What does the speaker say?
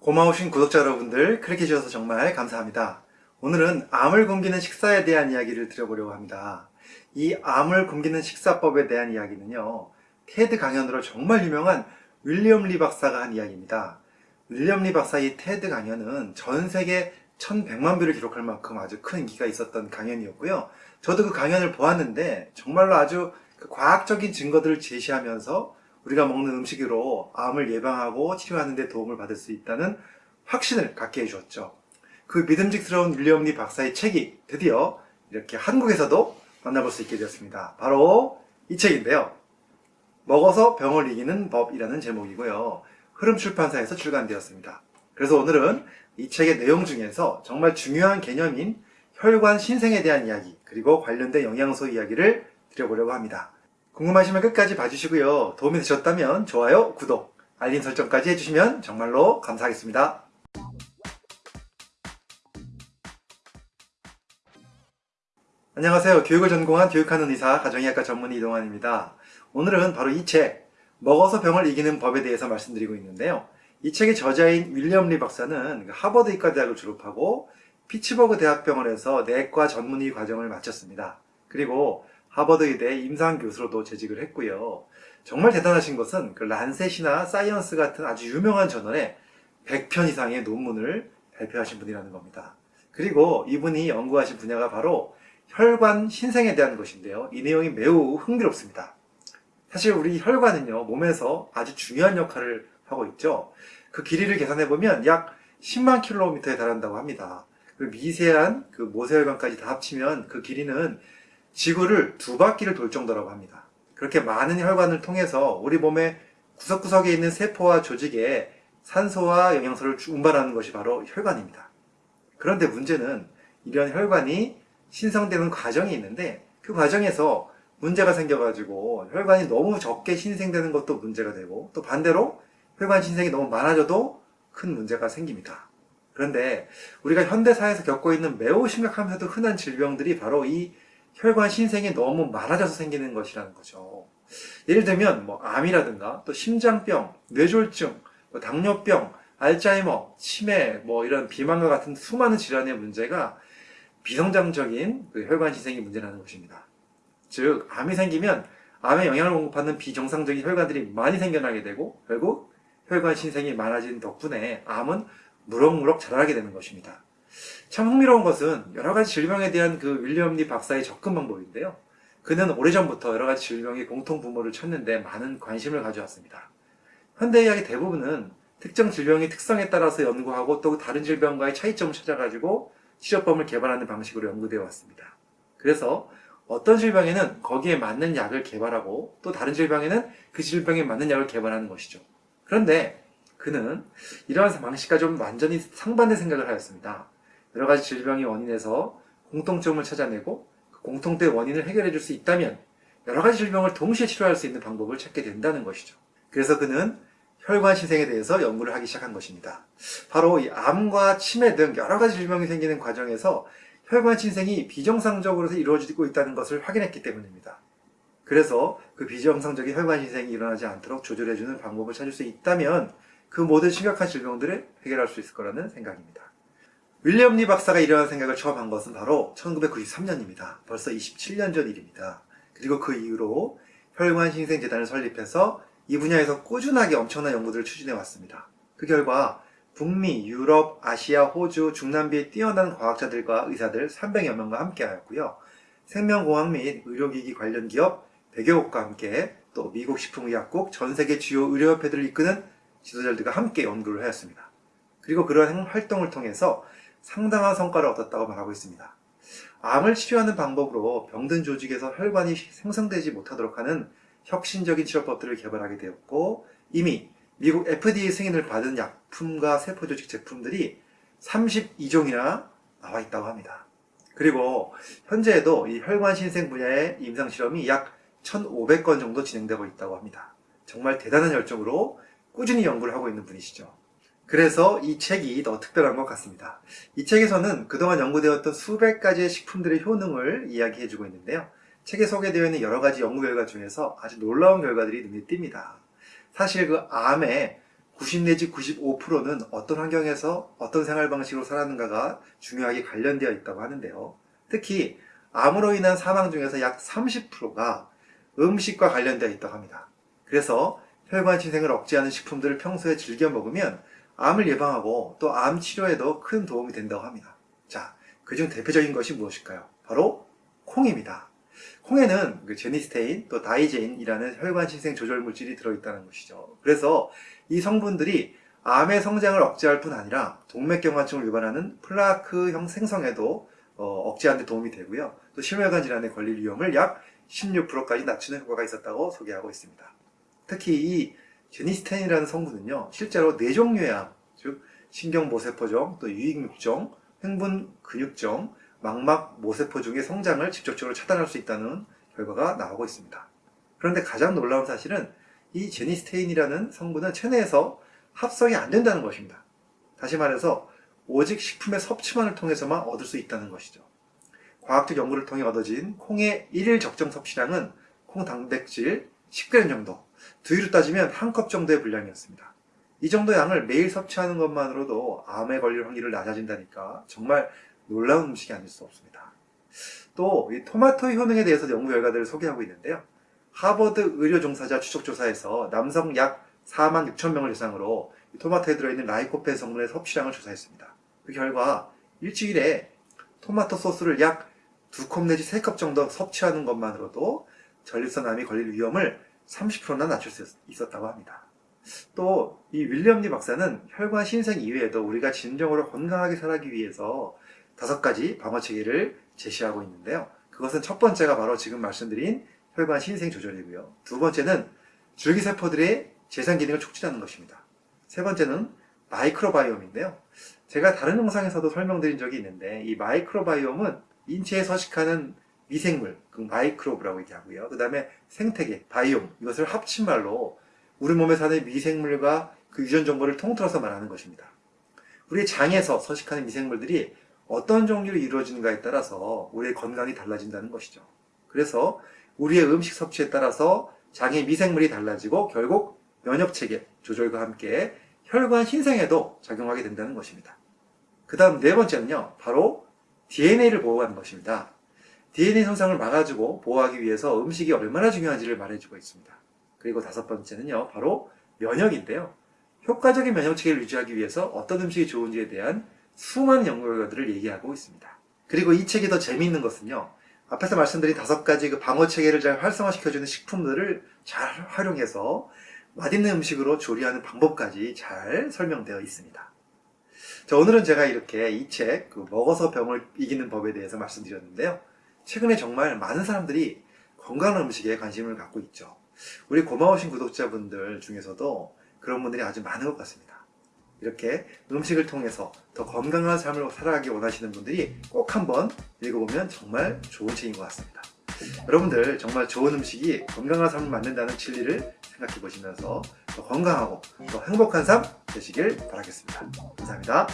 고마우신 구독자 여러분들 클릭해 주셔서 정말 감사합니다. 오늘은 암을 굶기는 식사에 대한 이야기를 드려보려고 합니다. 이 암을 굶기는 식사법에 대한 이야기는요. 테드 강연으로 정말 유명한 윌리엄 리 박사가 한 이야기입니다. 윌리엄 리 박사의 테드 강연은 전 세계 1100만 view를 기록할 만큼 아주 큰 인기가 있었던 강연이었고요. 저도 그 강연을 보았는데 정말로 아주 그 과학적인 증거들을 제시하면서 우리가 먹는 음식으로 암을 예방하고 치료하는 데 도움을 받을 수 있다는 확신을 갖게 해주었죠. 그 믿음직스러운 윌리엄 리 박사의 책이 드디어 이렇게 한국에서도 만나볼 수 있게 되었습니다. 바로 이 책인데요. 먹어서 병을 이기는 법이라는 제목이고요. 흐름 출판사에서 출간되었습니다. 그래서 오늘은 이 책의 내용 중에서 정말 중요한 개념인 혈관 신생에 대한 이야기 그리고 관련된 영양소 이야기를 드려보려고 합니다. 궁금하시면 끝까지 봐주시고요. 도움이 되셨다면 좋아요, 구독, 알림 설정까지 해주시면 정말로 감사하겠습니다. 안녕하세요. 교육을 전공한 교육하는 의사, 가정의학과 전문의 이동환입니다. 오늘은 바로 이 책, 먹어서 병을 이기는 법에 대해서 말씀드리고 있는데요. 이 책의 저자인 윌리엄 리 박사는 하버드 의과대학을 졸업하고 피츠버그 대학병원에서 내과 전문의 과정을 마쳤습니다. 그리고 하버드 의대 임상교수로도 재직을 했고요. 정말 대단하신 것은 그 Lancet이나 Science 같은 아주 유명한 저널에 100편 이상의 논문을 발표하신 분이라는 겁니다. 그리고 이분이 연구하신 분야가 바로 혈관 신생에 대한 것인데요. 이 내용이 매우 흥미롭습니다. 사실 우리 혈관은요, 몸에서 아주 중요한 역할을 하고 있죠. 그 길이를 계산해 보면 약 10만 킬로미터에 달한다고 합니다. 그 미세한 그 모세혈관까지 다 합치면 그 길이는 지구를 두 바퀴를 돌 정도라고 합니다. 그렇게 많은 혈관을 통해서 우리 몸의 구석구석에 있는 세포와 조직에 산소와 영양소를 운반하는 것이 바로 혈관입니다. 그런데 문제는 이런 혈관이 신성되는 과정이 있는데 그 과정에서 문제가 생겨가지고 혈관이 너무 적게 신생되는 것도 문제가 되고 또 반대로 혈관 신생이 너무 많아져도 큰 문제가 생깁니다. 그런데 우리가 현대사회에서 겪고 있는 매우 심각하면서도 흔한 질병들이 바로 이 혈관 신생이 너무 많아져서 생기는 것이라는 거죠. 예를 들면 뭐 암이라든가 또 심장병, 뇌졸중, 뭐 당뇨병, 알츠하이머, 치매, 뭐 이런 비만과 같은 수많은 질환의 문제가 비성장적인 그 혈관 신생이 문제라는 것입니다. 즉 암이 생기면 암에 영향을 공급하는 비정상적인 혈관들이 많이 생겨나게 되고 결국 혈관 신생이 많아진 덕분에 암은 무럭무럭 자라게 되는 것입니다. 참 흥미로운 것은 여러 가지 질병에 대한 그 윌리엄 리 박사의 접근 방법인데요. 그는 오래전부터 여러 가지 질병의 공통 부모를 찾는데 많은 관심을 가져왔습니다. 현대의학의 대부분은 특정 질병의 특성에 따라서 연구하고 또 다른 질병과의 차이점을 찾아가지고 치료법을 개발하는 방식으로 연구되어 왔습니다. 그래서 어떤 질병에는 거기에 맞는 약을 개발하고 또 다른 질병에는 그 질병에 맞는 약을 개발하는 것이죠. 그런데 그는 이러한 방식과 좀 완전히 상반된 생각을 하였습니다. 여러 가지 질병의 원인에서 공통점을 찾아내고 그 공통된 원인을 해결해 줄 수 있다면 여러 가지 질병을 동시에 치료할 수 있는 방법을 찾게 된다는 것이죠. 그래서 그는 혈관 신생에 대해서 연구를 하기 시작한 것입니다. 바로 이 암과 치매 등 여러 가지 질병이 생기는 과정에서 혈관 신생이 비정상적으로 이루어지고 있다는 것을 확인했기 때문입니다. 그래서 그 비정상적인 혈관 신생이 일어나지 않도록 조절해주는 방법을 찾을 수 있다면 그 모든 심각한 질병들을 해결할 수 있을 거라는 생각입니다. 윌리엄 리 박사가 이러한 생각을 처음 한 것은 바로 1993년입니다. 벌써 27년 전 일입니다. 그리고 그 이후로 혈관 신생재단을 설립해서 이 분야에서 꾸준하게 엄청난 연구들을 추진해 왔습니다. 그 결과 북미, 유럽, 아시아, 호주, 중남미의 뛰어난 과학자들과 의사들 300여 명과 함께 하였고요. 생명공학 및 의료기기 관련 기업 100여 곳과 함께 또 미국 식품의약국 전 세계 주요 의료협회들을 이끄는 지도자들과 함께 연구를 하였습니다. 그리고 그러한 활동을 통해서 상당한 성과를 얻었다고 말하고 있습니다. 암을 치료하는 방법으로 병든 조직에서 혈관이 생성되지 못하도록 하는 혁신적인 치료법들을 개발하게 되었고 이미 미국 FDA 승인을 받은 약품과 세포조직 제품들이 32종이나 나와 있다고 합니다. 그리고 현재에도 이 혈관 신생 분야의 임상 실험이 약 1,500건 정도 진행되고 있다고 합니다. 정말 대단한 열정으로 꾸준히 연구를 하고 있는 분이시죠. 그래서 이 책이 더 특별한 것 같습니다. 이 책에서는 그동안 연구되었던 수백 가지의 식품들의 효능을 이야기해주고 있는데요. 책에 소개되어 있는 여러 가지 연구 결과 중에서 아주 놀라운 결과들이 눈에 띕니다. 사실 그 암에 90 내지 95%는 어떤 환경에서 어떤 생활 방식으로 살았는가가 중요하게 관련되어 있다고 하는데요. 특히 암으로 인한 사망 중에서 약 30%가 음식과 관련되어 있다고 합니다. 그래서 혈관 침생을 억제하는 식품들을 평소에 즐겨 먹으면 암을 예방하고 또 암 치료에도 큰 도움이 된다고 합니다. 자, 그중 대표적인 것이 무엇일까요? 바로 콩입니다. 콩에는 그 genistein 또 daidzein이라는 혈관 신생 조절 물질이 들어있다는 것이죠. 그래서 이 성분들이 암의 성장을 억제할 뿐 아니라 동맥경화증을 유발하는 플라크 형 생성에도 어, 억제하는 데 도움이 되고요. 또 심혈관 질환에 걸릴 위험을 약 16%까지 낮추는 효과가 있었다고 소개하고 있습니다. 특히 이 genistein이라는 성분은요, 실제로 암, 즉 신경모세포종, 또 유익육종, 횡분 근육종, 망막 모세포 중의 성장을 직접적으로 차단할 수 있다는 결과가 나오고 있습니다. 그런데 가장 놀라운 사실은 이 제니스테인이라는 성분은 체내에서 합성이 안 된다는 것입니다. 다시 말해서 오직 식품의 섭취만을 통해서만 얻을 수 있다는 것이죠. 과학적 연구를 통해 얻어진 콩의 일일 적정 섭취량은 콩 단백질 10g 정도, 두유로 따지면 한 컵 정도의 분량이었습니다. 이 정도 양을 매일 섭취하는 것만으로도 암에 걸릴 확률을 낮아진다니까 정말 놀라운 음식이 아닐 수 없습니다. 또 이 토마토의 효능에 대해서 연구 결과들을 소개하고 있는데요. 하버드 의료 종사자 추적 조사에서 남성 약 4만 6천 명을 대상으로 토마토에 들어있는 라이코펜 성분의 섭취량을 조사했습니다. 그 결과 일주일에 토마토 소스를 약 2컵 내지 3컵 정도 섭취하는 것만으로도 전립선암이 걸릴 위험을 30%나 낮출 수 있었다고 합니다. 또 이 윌리엄 리 박사는 혈관 신생 이외에도 우리가 진정으로 건강하게 살기 위해서 다섯 가지 방어 체계를 제시하고 있는데요. 그것은 첫 번째가 바로 지금 말씀드린 혈관 신생 조절이고요. 두 번째는 줄기세포들의 재생 기능을 촉진하는 것입니다. 세 번째는 microbiome인데요. 제가 다른 영상에서도 설명드린 적이 있는데 이 microbiome은 인체에 서식하는 미생물, 그 마이크로브라고 얘기하고요. 그 다음에 생태계, 바이옴 이것을 합친 말로 우리 몸에 사는 미생물과 그 유전 정보를 통틀어서 말하는 것입니다. 우리 장에서 서식하는 미생물들이 어떤 종류로 이루어지는가에 따라서 우리의 건강이 달라진다는 것이죠. 그래서 우리의 음식 섭취에 따라서 장의 미생물이 달라지고 결국 면역체계 조절과 함께 혈관 신생에도 작용하게 된다는 것입니다. 그 다음 네 번째는요, 바로 DNA를 보호하는 것입니다. DNA 손상을 막아주고 보호하기 위해서 음식이 얼마나 중요한지를 말해주고 있습니다. 그리고 다섯 번째는요, 바로 면역인데요. 효과적인 면역체계를 유지하기 위해서 어떤 음식이 좋은지에 대한 수많은 연구 결과들을 얘기하고 있습니다. 그리고 이 책이 더 재미있는 것은요, 앞에서 말씀드린 다섯 가지 그 방어 체계를 잘 활성화시켜주는 식품들을 잘 활용해서 맛있는 음식으로 조리하는 방법까지 잘 설명되어 있습니다. 자, 오늘은 제가 이렇게 이 책, 그 먹어서 병을 이기는 법에 대해서 말씀드렸는데요. 최근에 정말 많은 사람들이 건강한 음식에 관심을 갖고 있죠. 우리 고마우신 구독자분들 중에서도 그런 분들이 아주 많은 것 같습니다. 이렇게 음식을 통해서 더 건강한 삶을 살아가기 원하시는 분들이 꼭 한번 읽어보면 정말 좋은 책인 것 같습니다. 여러분들 정말 좋은 음식이 건강한 삶을 만든다는 진리를 생각해 보시면서 더 건강하고 더 행복한 삶 되시길 바라겠습니다. 감사합니다.